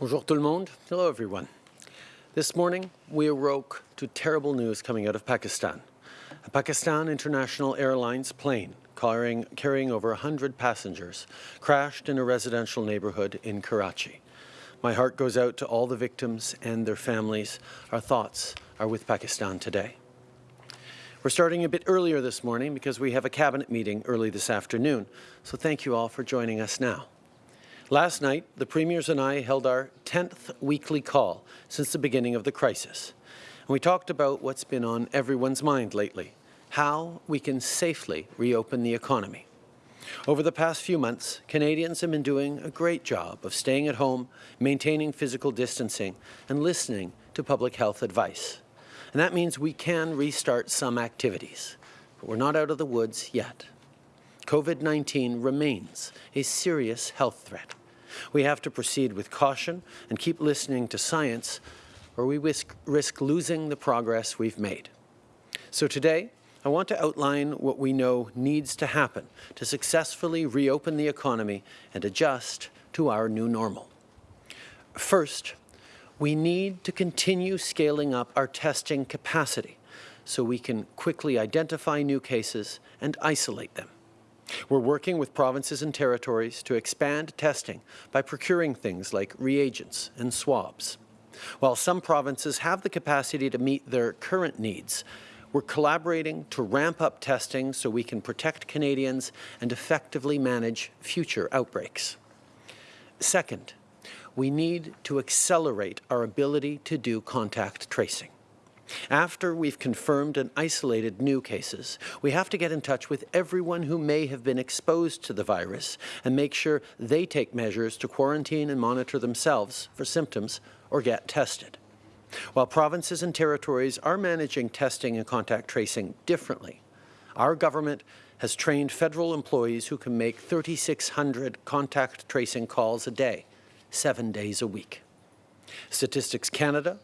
Bonjour tout le monde. Hello everyone. This morning we awoke to terrible news coming out of Pakistan. A Pakistan International Airlines plane carrying, carrying over 100 passengers crashed in a residential neighborhood in Karachi. My heart goes out to all the victims and their families. Our thoughts are with Pakistan today. We're starting a bit earlier this morning because we have a cabinet meeting early this afternoon, so thank you all for joining us now. Last night, the Premiers and I held our 10th weekly call since the beginning of the crisis. And we talked about what's been on everyone's mind lately, how we can safely reopen the economy. Over the past few months, Canadians have been doing a great job of staying at home, maintaining physical distancing, and listening to public health advice. And that means we can restart some activities, but we're not out of the woods yet. COVID-19 remains a serious health threat. We have to proceed with caution and keep listening to science or we risk, risk losing the progress we've made. So today, I want to outline what we know needs to happen to successfully reopen the economy and adjust to our new normal. First, we need to continue scaling up our testing capacity so we can quickly identify new cases and isolate them. We're working with provinces and territories to expand testing by procuring things like reagents and swabs. While some provinces have the capacity to meet their current needs, we're collaborating to ramp up testing so we can protect Canadians and effectively manage future outbreaks. Second, we need to accelerate our ability to do contact tracing. After we've confirmed and isolated new cases, we have to get in touch with everyone who may have been exposed to the virus and make sure they take measures to quarantine and monitor themselves for symptoms or get tested. While provinces and territories are managing testing and contact tracing differently, our government has trained federal employees who can make 3,600 contact tracing calls a day, seven days a week. Statistics Canada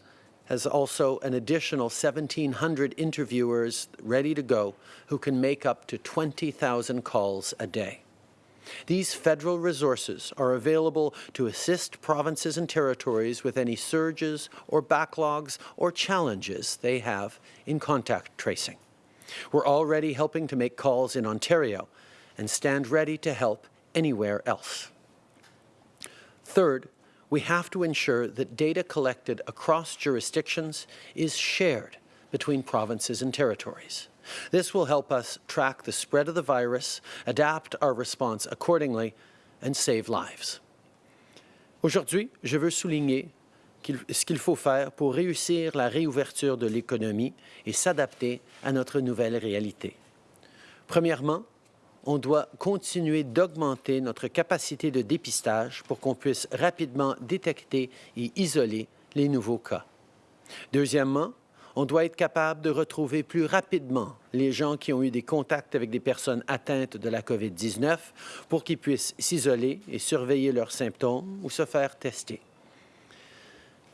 has also an additional 1,700 interviewers ready to go who can make up to 20,000 calls a day. These federal resources are available to assist provinces and territories with any surges or backlogs or challenges they have in contact tracing. We're already helping to make calls in Ontario and stand ready to help anywhere else. Third, we have to ensure that data collected across jurisdictions is shared between provinces and territories. This will help us track the spread of the virus, adapt our response accordingly, and save lives. Aujourd'hui, je veux souligner ce qu'il faut faire pour réussir la réouverture de l'économie et s'adapter à notre nouvelle réalité. Premièrement, on doit continuer d'augmenter notre capacité de dépistage pour qu'on puisse rapidement détecter et isoler les nouveaux cas. Deuxièmement, on doit être capable de retrouver plus rapidement les gens qui ont eu des contacts avec des personnes atteintes de la COVID-19 pour qu'ils puissent s'isoler et surveiller leurs symptômes ou se faire tester.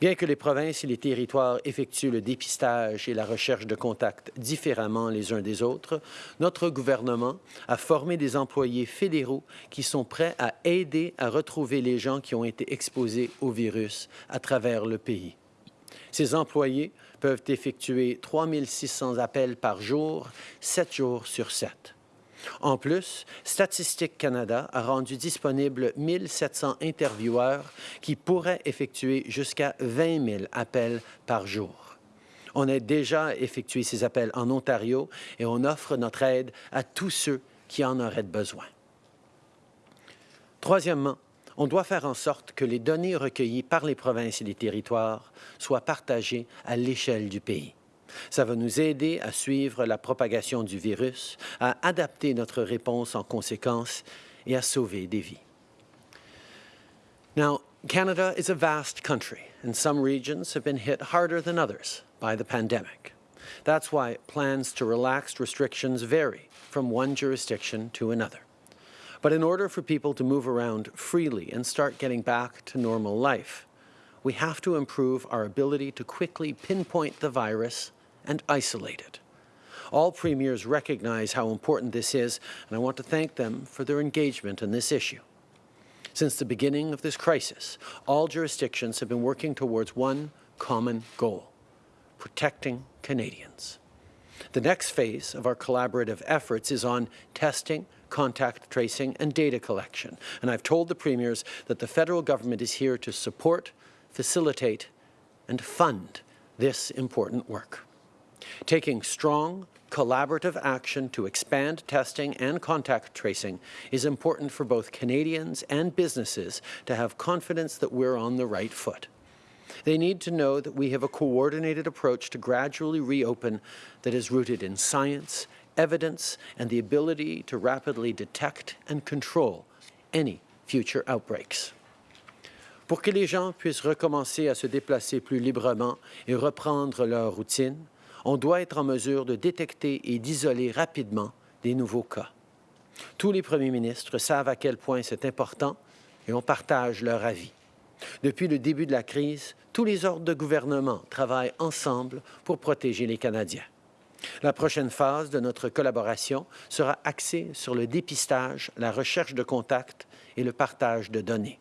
Bien que les provinces et les territoires effectuent le dépistage et la recherche de contacts différemment les uns des autres, notre gouvernement a formé des employés fédéraux qui sont prêts à aider à retrouver les gens qui ont été exposés au virus à travers le pays. Ces employés peuvent effectuer 3600 appels par jour, 7 jours sur 7. En plus, Statistique Canada a rendu disponible 1700 intervieweurs qui pourraient effectuer jusqu'à 20 000 appels par jour. On a déjà effectué ces appels en Ontario et on offre notre aide à tous ceux qui en auraient besoin. Troisièmement, on doit faire en sorte que les données recueillies par les provinces et les territoires soient partagées à l'échelle du pays. Ça va nous aider à suivre la propagation du virus, à adapter notre réponse en conséquence et à sauver des vies. Now, Canada is a vast country, and some regions have been hit harder than others by the pandemic. That's why plans to relax restrictions vary from one jurisdiction to another. But in order for people to move around freely and start getting back to normal life, we have to improve our ability to quickly pinpoint the virus and isolate it. All premiers recognize how important this is, and I want to thank them for their engagement in this issue. Since the beginning of this crisis, all jurisdictions have been working towards one common goal, protecting Canadians. The next phase of our collaborative efforts is on testing, contact tracing and data collection. And I've told the premiers that the federal government is here to support, facilitate and fund this important work. Taking strong, collaborative action to expand testing and contact tracing is important for both Canadians and businesses to have confidence that we're on the right foot. They need to know that we have a coordinated approach to gradually reopen that is rooted in science, evidence, and the ability to rapidly detect and control any future outbreaks. Pour que les gens puissent recommencer à se déplacer plus librement et reprendre leur routine, on doit être en mesure de détecter et d'isoler rapidement des nouveaux cas. Tous les premiers ministres savent à quel point c'est important et on partage leur avis. Depuis le début de la crise, tous les ordres de gouvernement travaillent ensemble pour protéger les Canadiens. La prochaine phase de notre collaboration sera axée sur le dépistage, la recherche de contacts et le partage de données.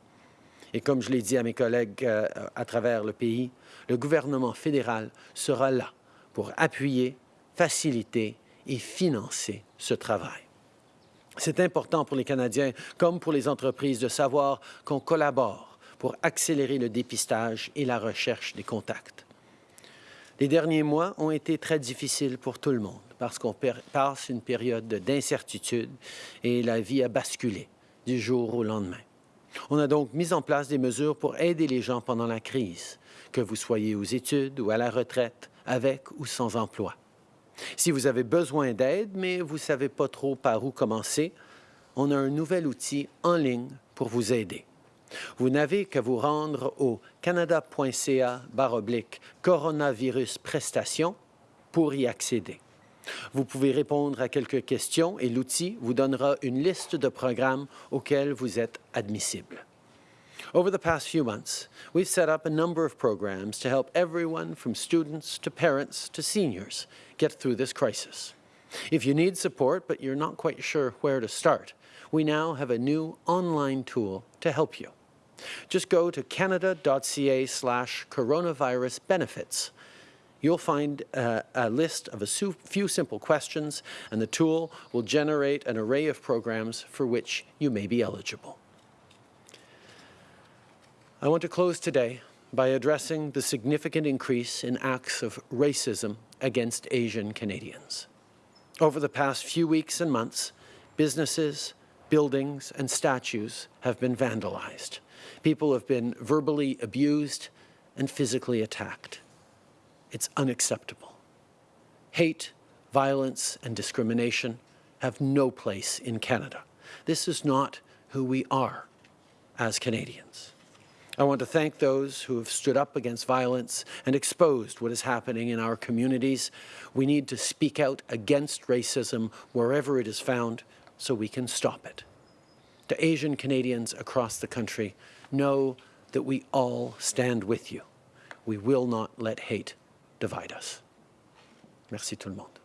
Et comme je l'ai dit à mes collègues euh, à travers le pays, le gouvernement fédéral sera là pour appuyer, faciliter et financer ce travail. C'est important pour les Canadiens comme pour les entreprises de savoir qu'on collabore pour accélérer le dépistage et la recherche des contacts. Les derniers mois ont été très difficiles pour tout le monde parce qu'on passe une période d'incertitude et la vie a basculé du jour au lendemain. On a donc mis en place des mesures pour aider les gens pendant la crise, que vous soyez aux études ou à la retraite, avec ou sans emploi. Si vous avez besoin d'aide, mais vous ne savez pas trop par où commencer, on a un nouvel outil en ligne pour vous aider. Vous n'avez qu'à vous rendre au canada.ca baroblique coronavirus prestations pour y accéder. Vous pouvez répondre à quelques questions et l'outil vous donnera une liste de programmes auxquels vous êtes admissible. Over the past few months, we've set up a number of programs to help everyone from students to parents to seniors get through this crisis. If you need support but you're not quite sure where to start, we now have a new online tool to help you. Just go to canada.ca slash coronavirus benefits. You'll find uh, a list of a few simple questions, and the tool will generate an array of programs for which you may be eligible. I want to close today by addressing the significant increase in acts of racism against Asian Canadians. Over the past few weeks and months, businesses, buildings and statues have been vandalized. People have been verbally abused and physically attacked. It's unacceptable. Hate, violence and discrimination have no place in Canada. This is not who we are as Canadians. I want to thank those who have stood up against violence and exposed what is happening in our communities. We need to speak out against racism wherever it is found so we can stop it. To Asian Canadians across the country, know that we all stand with you. We will not let hate divide us. Merci tout le monde.